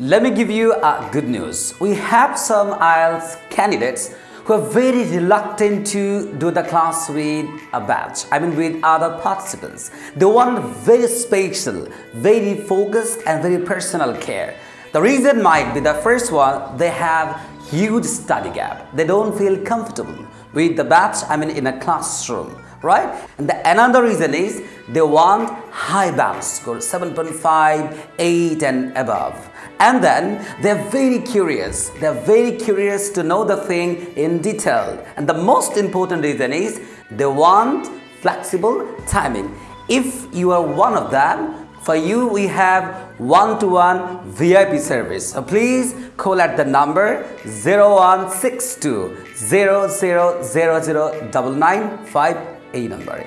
Let me give you a good news. We have some IELTS candidates who are very reluctant to do the class with a batch, I mean with other participants. They want very special, very focused and very personal care. The reason might be the first one, they have huge study gap. They don't feel comfortable with the batch, I mean in a classroom, right? And the, another reason is they want high balance score, 7.5, 8 and above. And then they're very curious. They're very curious to know the thing in detail. And the most important reason is they want flexible timing. If you are one of them, for you we have one-to-one -one VIP service. So please call at the number 0162 0000 995 এই নম্বরে